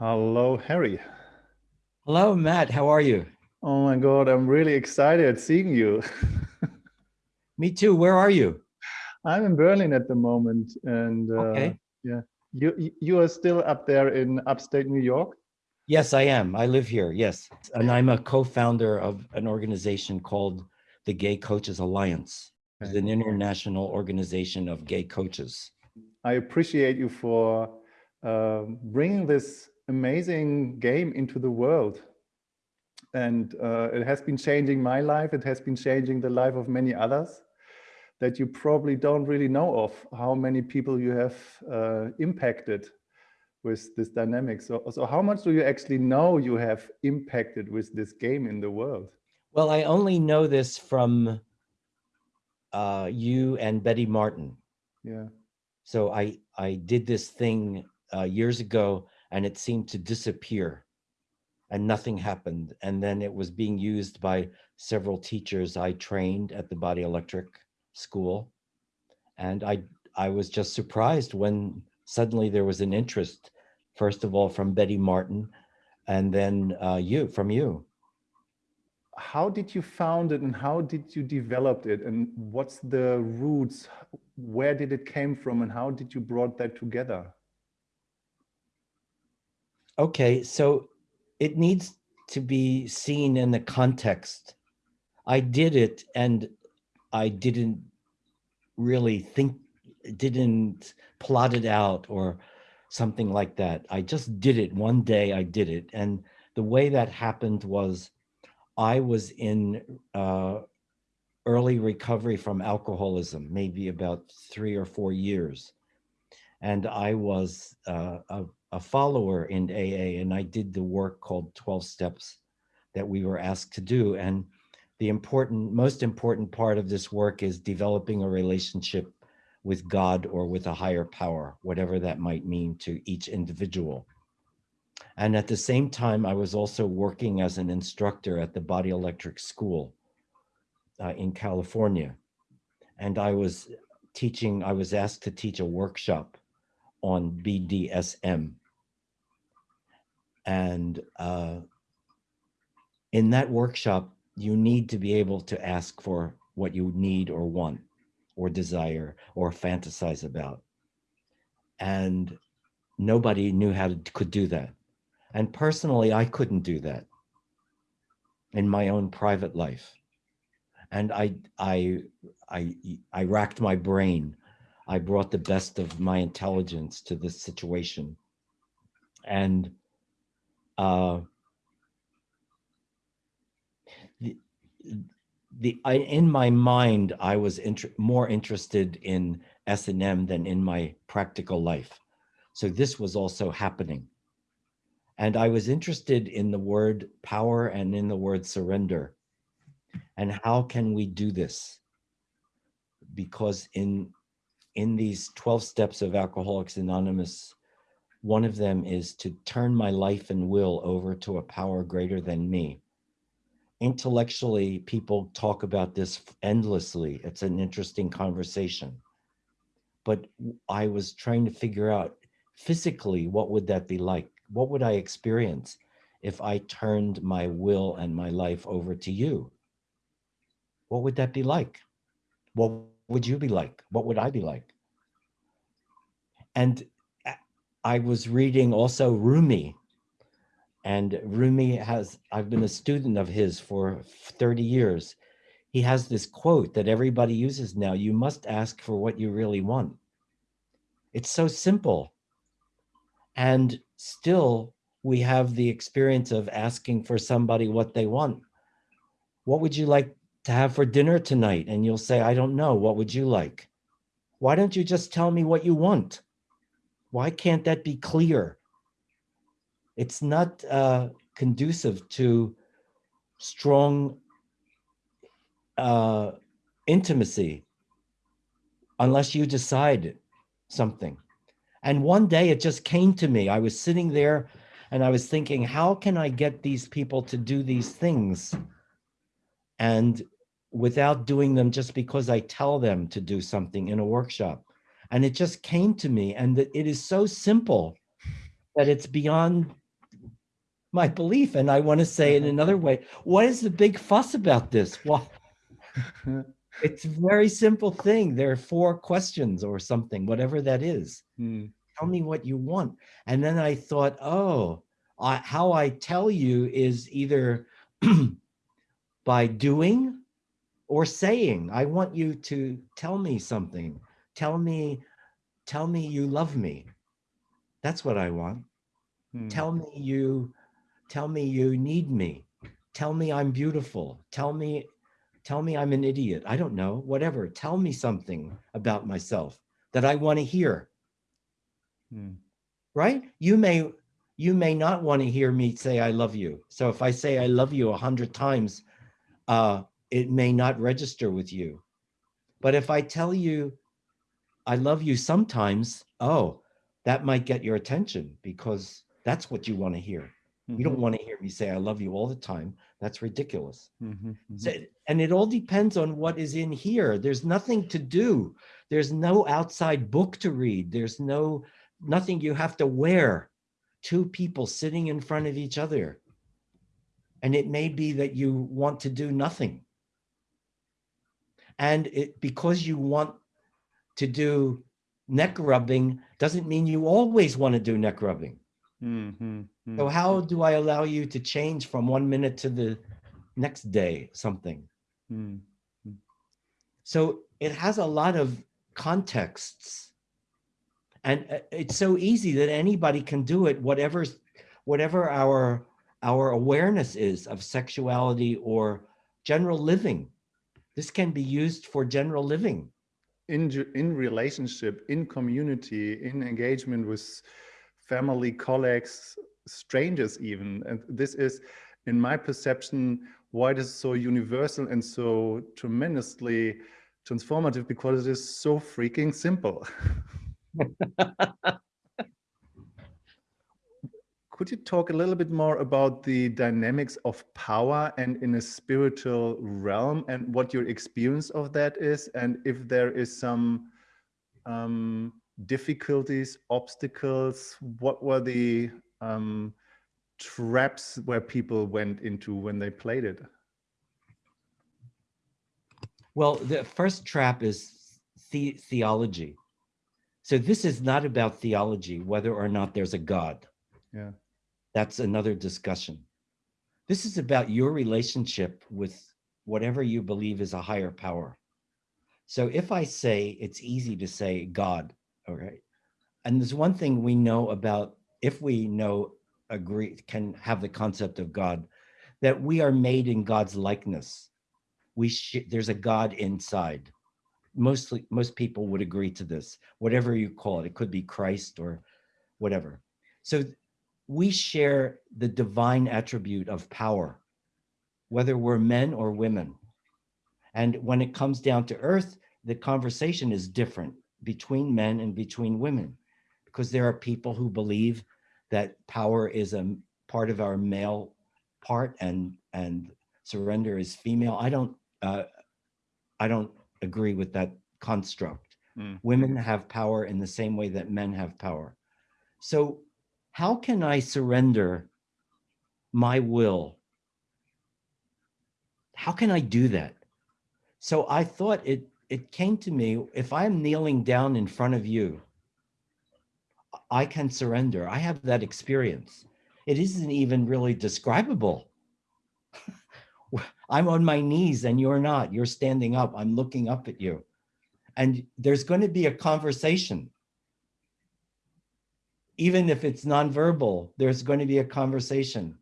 Hello, Harry. Hello, Matt. How are you? Oh my God, I'm really excited seeing you. Me too. Where are you? I'm in Berlin at the moment, and uh, okay. yeah, you you are still up there in upstate New York. Yes, I am. I live here. Yes, and I'm a co-founder of an organization called the Gay Coaches Alliance. It's an international organization of gay coaches. I appreciate you for uh, bringing this amazing game into the world. And uh, it has been changing my life. It has been changing the life of many others that you probably don't really know of how many people you have uh, impacted with this dynamic. So, so how much do you actually know you have impacted with this game in the world? Well, I only know this from uh, you and Betty Martin. Yeah. So I, I did this thing uh, years ago and it seemed to disappear and nothing happened. And then it was being used by several teachers I trained at the Body Electric School. And I, I was just surprised when suddenly there was an interest, first of all, from Betty Martin, and then uh, you, from you. How did you found it and how did you develop it and what's the roots? Where did it came from and how did you brought that together? Okay, so it needs to be seen in the context. I did it and I didn't really think, didn't plot it out or something like that. I just did it one day, I did it. And the way that happened was I was in uh, early recovery from alcoholism, maybe about three or four years. And I was uh, a a follower in AA and I did the work called 12 steps that we were asked to do. And the important, most important part of this work is developing a relationship with God or with a higher power, whatever that might mean to each individual. And at the same time, I was also working as an instructor at the Body Electric School uh, in California. And I was teaching, I was asked to teach a workshop on BDSM, and uh, in that workshop, you need to be able to ask for what you need or want or desire or fantasize about. And nobody knew how to could do that. And personally, I couldn't do that in my own private life. And I, I, I, I racked my brain. I brought the best of my intelligence to this situation. And uh, the, the I, in my mind, I was inter more interested in S&M than in my practical life. So this was also happening. And I was interested in the word power and in the word surrender. And how can we do this? Because in, in these 12 steps of Alcoholics Anonymous, one of them is to turn my life and will over to a power greater than me. Intellectually, people talk about this endlessly. It's an interesting conversation. But I was trying to figure out physically, what would that be like? What would I experience if I turned my will and my life over to you? What would that be like? What would you be like? What would I be like? And uh, I was reading also Rumi. And Rumi has, I've been a student of his for 30 years. He has this quote that everybody uses now, you must ask for what you really want. It's so simple. And still we have the experience of asking for somebody what they want. What would you like to have for dinner tonight? And you'll say, I don't know. What would you like? Why don't you just tell me what you want? Why can't that be clear? It's not uh, conducive to strong uh, intimacy unless you decide something. And one day it just came to me. I was sitting there and I was thinking, how can I get these people to do these things? And without doing them just because I tell them to do something in a workshop. And it just came to me and that it is so simple that it's beyond my belief. And I want to say in another way, what is the big fuss about this? Why? it's a very simple thing. There are four questions or something, whatever that is. Mm. Tell me what you want. And then I thought, oh, I, how I tell you is either by doing or saying. I want you to tell me something. Tell me, tell me you love me. That's what I want. Mm. Tell me you, tell me you need me. Tell me I'm beautiful. Tell me, tell me I'm an idiot. I don't know, whatever. Tell me something about myself that I want to hear. Mm. Right? You may, you may not want to hear me say I love you. So if I say I love you a hundred times, uh, it may not register with you. But if I tell you I love you sometimes, oh, that might get your attention because that's what you want to hear. You don't Mhm. want to hear me say I love you all the time. That's ridiculous. Mhm, mhm. So, and it all depends on what is in here. There's nothing to do. There's no outside book to read. There's no nothing you have to wear. Two people sitting in front of each other. And it may be that you want to do nothing. And it because you want to do neck rubbing doesn't mean you always want to do neck rubbing. Mhm, So mhm. how do I allow you to change from one minute to the next day something? Mm. So it has a lot of contexts. And uh, it's so easy that anybody can do it, whatever, whatever our, our awareness is of sexuality or general living. This can be used for general living. in in relationship, in community, in engagement with family, colleagues, strangers, even. And this is, in my perception, why it is so universal and so tremendously transformative because it is so freaking simple. Could you talk a little bit more about the dynamics of power and in a spiritual realm and what your experience of that is? And if there is some um, difficulties, obstacles, what were the um, traps where people went into when they played it? Well, the first trap is the theology. So this is not about theology, whether or not there's a God. Yeah. That's another discussion. This is about your relationship with whatever you believe is a higher power. So if I say it's easy to say God, all right. And there's one thing we know about if we know agree can have the concept of God that we are made in God's likeness. We there's a God inside. Mostly most people would agree to this. Whatever you call it, it could be Christ or whatever. So we share the divine attribute of power, whether we're men or women. And when it comes down to earth, the conversation is different between men and between women, because there are people who believe that power is a part of our male part and and surrender is female. I don't uh, I don't agree with that construct. Mm. Women have power in the same way that men have power. So how can I surrender my will? How can I do that? So I thought it it came to me if I'm kneeling down in front of you, I can surrender. I have that experience. It isn't even really describable. I'm on my knees and you're not. You're standing up. I'm looking up at you. And there's going to be a conversation. Even if it's nonverbal, there's going to be a conversation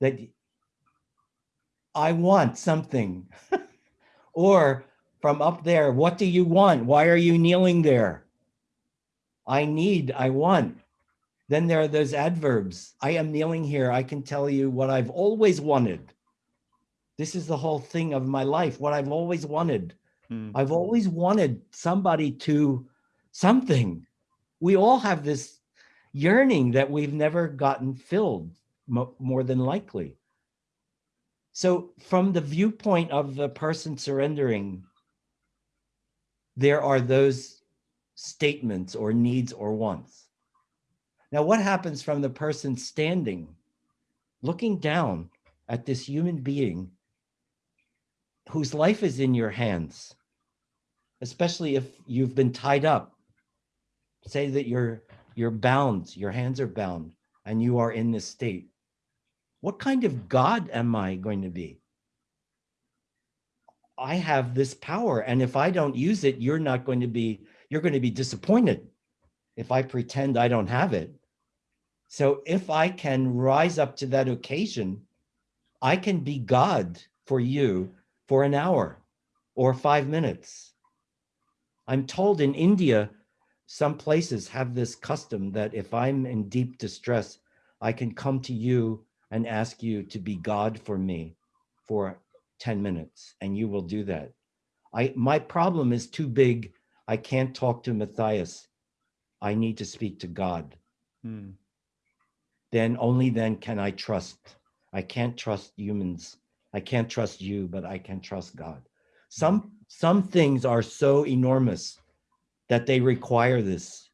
that I want something. or from up there, what do you want? Why are you kneeling there? I need, I want. Then there are those adverbs. I am kneeling here. I can tell you what I've always wanted. This is the whole thing of my life, what I've always wanted. Mm. I've always wanted somebody to something. We all have this yearning that we've never gotten filled, more than likely. So, from the viewpoint of the person surrendering, there are those statements or needs or wants. Now, what happens from the person standing? looking down at this human being whose life is in your hands, especially if you've been tied up. Say that you're you're bound, your hands are bound, and you are in this state. What kind of God am I going to be? I have this power, and if I don't use it, you're not going to be, you're going to be disappointed if I pretend I don't have it. So if I can rise up to that occasion, I can be God for you for an hour or five minutes. I'm told in India, some places have this custom that if I'm in deep distress, I can come to you and ask you to be God for me for 10 minutes and you will do that. I My problem is too big. I can't talk to Matthias. I need to speak to God. Hmm. Then only then can I trust. I can't trust humans I can't trust you, but I can trust God. Some, some things are so enormous that they require this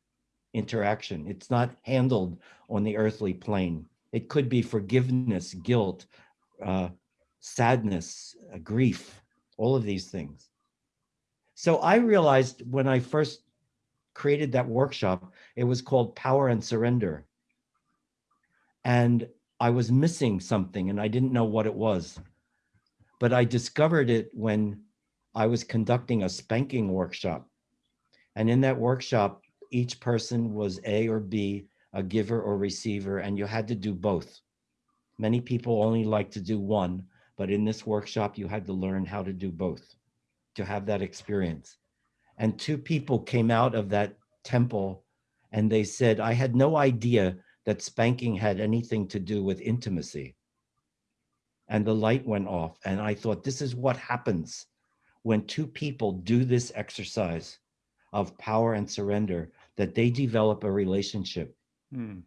interaction. It's not handled on the earthly plane. It could be forgiveness, guilt, uh, sadness, uh, grief, all of these things. So I realized when I first created that workshop, it was called Power and Surrender. And I was missing something and I didn't know what it was but I discovered it when I was conducting a spanking workshop. And in that workshop, each person was A or B, a giver or receiver, and you had to do both. Many people only like to do one, but in this workshop, you had to learn how to do both, to have that experience. And two people came out of that temple and they said, I had no idea that spanking had anything to do with intimacy and the light went off. And I thought, this is what happens when two people do this exercise of power and surrender, that they develop a relationship, hmm.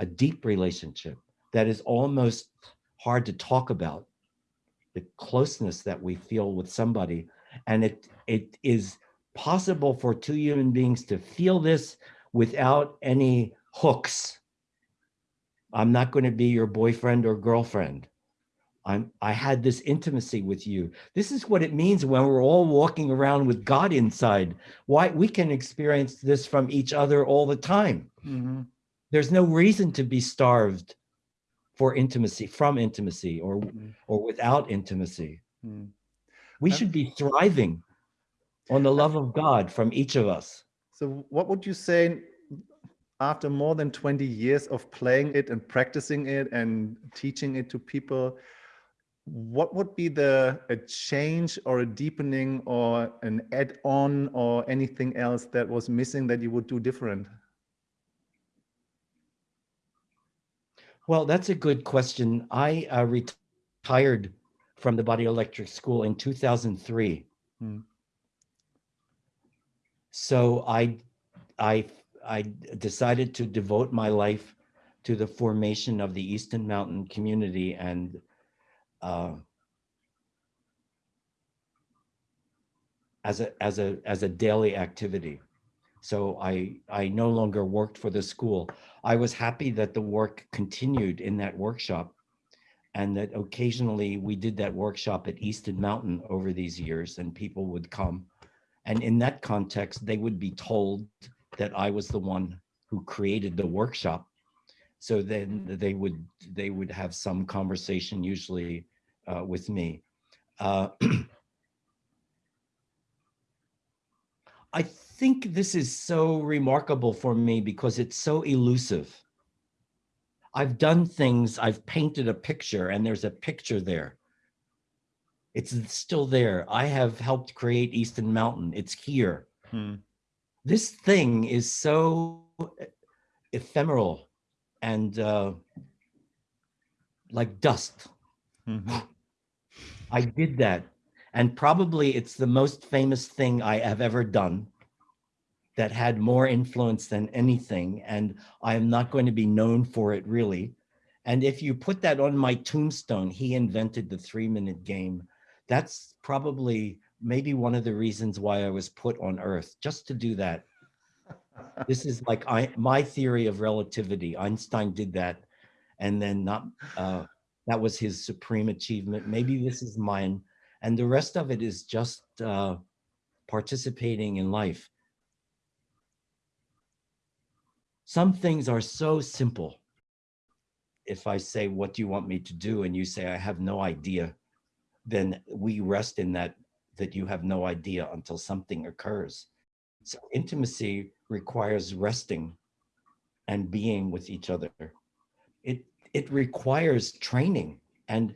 a deep relationship that is almost hard to talk about, the closeness that we feel with somebody. And it it is possible for two human beings to feel this without any hooks. I'm not going to be your boyfriend or girlfriend. I'm, I had this intimacy with you. This is what it means when we're all walking around with God inside. Why we can experience this from each other all the time. Mm -hmm. There's no reason to be starved for intimacy, from intimacy, or mm -hmm. or without intimacy. Mm -hmm. We should be thriving on the love of God from each of us. So what would you say after more than 20 years of playing it and practicing it and teaching it to people, what would be the a change or a deepening or an add-on or anything else that was missing that you would do different? Well, that's a good question. I uh, retired from the Body Electric School in 2003. Hmm. So I, I, I decided to devote my life to the formation of the Easton Mountain community and uh, as a as a as a daily activity. So I I no longer worked for the school. I was happy that the work continued in that workshop and that occasionally we did that workshop at Easton Mountain over these years and people would come. And in that context, they would be told that I was the one who created the workshop so then they would they would have some conversation usually uh, with me. Uh, I think this is so remarkable for me because it's so elusive. I've done things, I've painted a picture and there's a picture there. It's still there. I have helped create Easton Mountain. It's here. Hmm. This thing is so ephemeral and uh, like dust. Mm -hmm. I did that. And probably it's the most famous thing I have ever done that had more influence than anything. And I am not going to be known for it really. And if you put that on my tombstone, he invented the three minute game. That's probably maybe one of the reasons why I was put on earth, just to do that this is like I, my theory of relativity. Einstein did that. and then not, uh, that was his supreme achievement. Maybe this is mine. And the rest of it is just uh, participating in life. Some things are so simple. If I say, what do you want me to do? And you say, I have no idea, then we rest in that, that you have no idea until something occurs. So intimacy requires resting and being with each other. It, it requires training and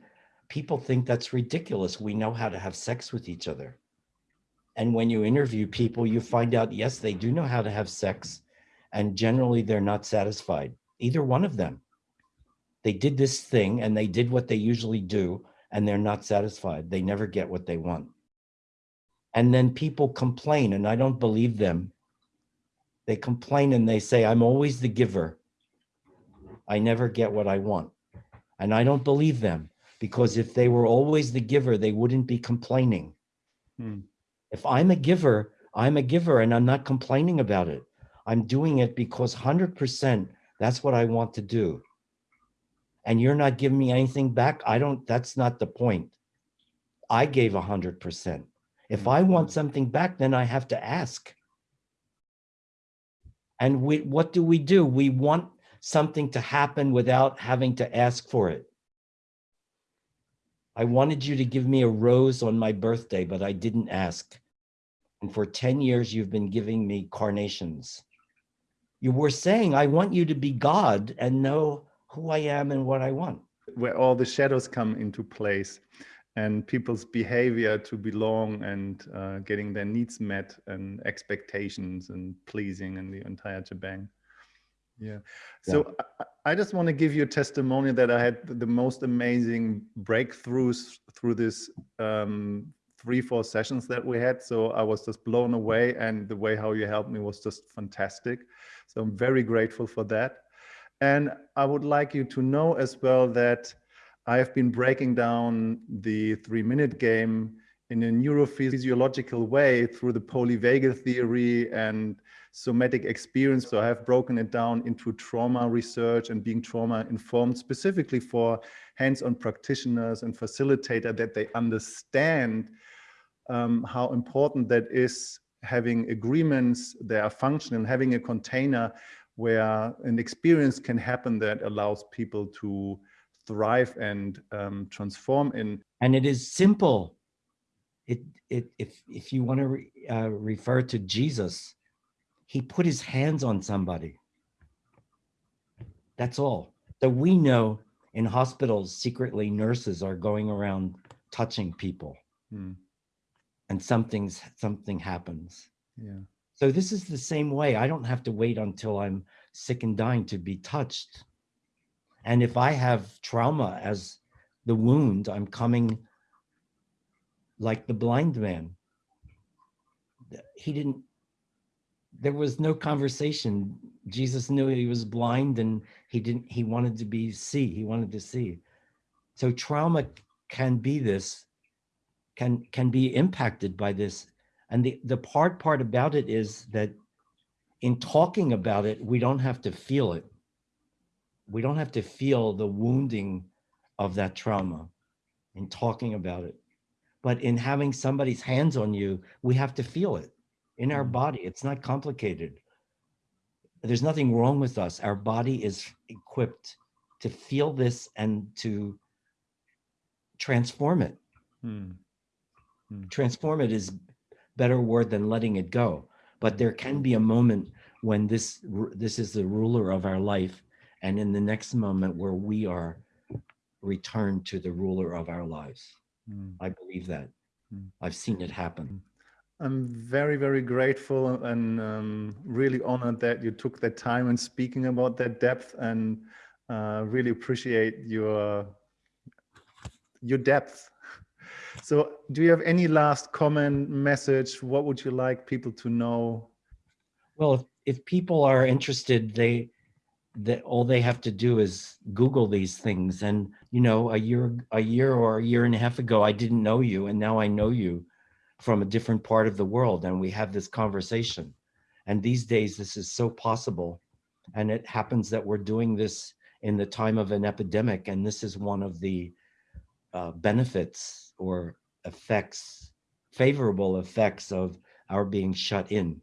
people think that's ridiculous. We know how to have sex with each other. And when you interview people, you find out, yes, they do know how to have sex and generally they're not satisfied, either one of them. They did this thing and they did what they usually do and they're not satisfied. They never get what they want. And then people complain and I don't believe them. They complain and they say, I'm always the giver. I never get what I want. And I don't believe them because if they were always the giver, they wouldn't be complaining. Hmm. If I'm a giver, I'm a giver and I'm not complaining about it. I'm doing it because 100% that's what I want to do. And you're not giving me anything back. I don't, that's not the point. I gave 100%. If I want mm-hmm. something back, then I have to ask. And we, what do we do? We want something to happen without having to ask for it. I wanted you to give me a rose on my birthday, but I didn't ask. And for 10 years, you've been giving me carnations you were saying, I want you to be God and know who I am and what I want. Where all the shadows come into place and people's behavior to belong and uh, getting their needs met and expectations and pleasing and the entire shebang. Yeah. So yeah. I, I, just want to give you a testimony that I had the most amazing breakthroughs through this um, three, four sessions that we had. So I was just blown away and the way how you helped me was just fantastic. So I'm very grateful for that. And I would like you to know as well that I have been breaking down the three minute game in a neurophysiological way through the polyvagal theory and somatic experience. So I have broken it down into trauma research and being trauma informed specifically for hands-on practitioners and facilitator that they understand um, how important that is having agreements that are functional, having a container where an experience can happen that allows people to thrive and um, transform in. And it is simple. It, it, if, if you want to re, uh, refer to Jesus, he put his hands on somebody. That's all. So we know in hospitals, secretly nurses are going around touching people. Hmm and something's something happens. Yeah. So this is the same way. I don't have to wait until I'm sick and dying to be touched. And if I have trauma as the wound, I'm coming like the blind man. He didn't, there was no conversation. Jesus knew he was blind and he didn't, he wanted to be see, he wanted to see. So trauma can be this can can be impacted by this. And the, the hard part about it is that in talking about it, we don't have to feel it. We don't have to feel the wounding of that trauma in talking about it. But in having somebody's hands on you, we have to feel it in our mm-hmm. body. It's not complicated. There's nothing wrong with us. Our body is equipped to feel this and to transform it. Hmm. Hmm. Transform it is better word than letting it go. But there can be a moment when this this is the ruler of our life, and in the next moment where we are returned to the ruler of our lives. Mm. I believe that. Mm. I've seen it happen. Hmm. I'm very, very grateful and um, really honored that you took that time and speaking about that depth and uh, really appreciate your your depth so do you have any last comment message? What would you like people to know? Well, if, if people are interested, they that all they have to do is Google these things. And, you know, a year, a year or a year and a half ago, I didn't know you. And now I know you from a different part of the world. And we have this conversation. And these days, this is so possible. And it happens that we're doing this in the time of an epidemic. And this is one of the uh, benefits or effects, favorable effects of our being shut in.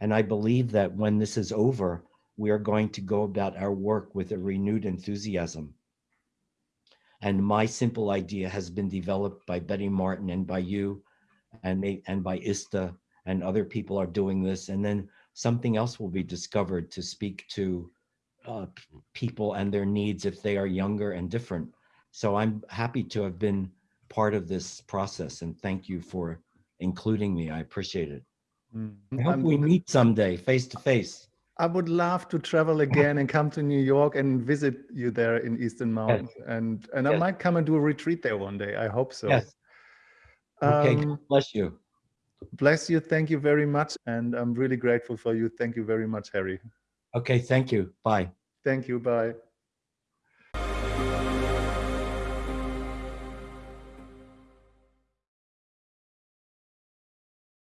And I believe that when this is over, we are going to go about our work with a renewed enthusiasm. And my simple idea has been developed by Betty Martin and by you and, may, and by ISTA and other people are doing this. And then something else will be discovered to speak to uh, people and their needs if they are younger and different. So I'm happy to have been part of this process and thank you for including me. I appreciate it. I hope I'm- we meet someday face to face. I would love to travel again and come to New York and visit you there in Easton Mountain. And and I might come and do a retreat there one day. I hope so. Yes. Okay, Um, bless you. bless you. Thank you very much. And I'm really grateful for you. Thank you very much, Harry. Okay, thank you. Bye. Thank you. Bye.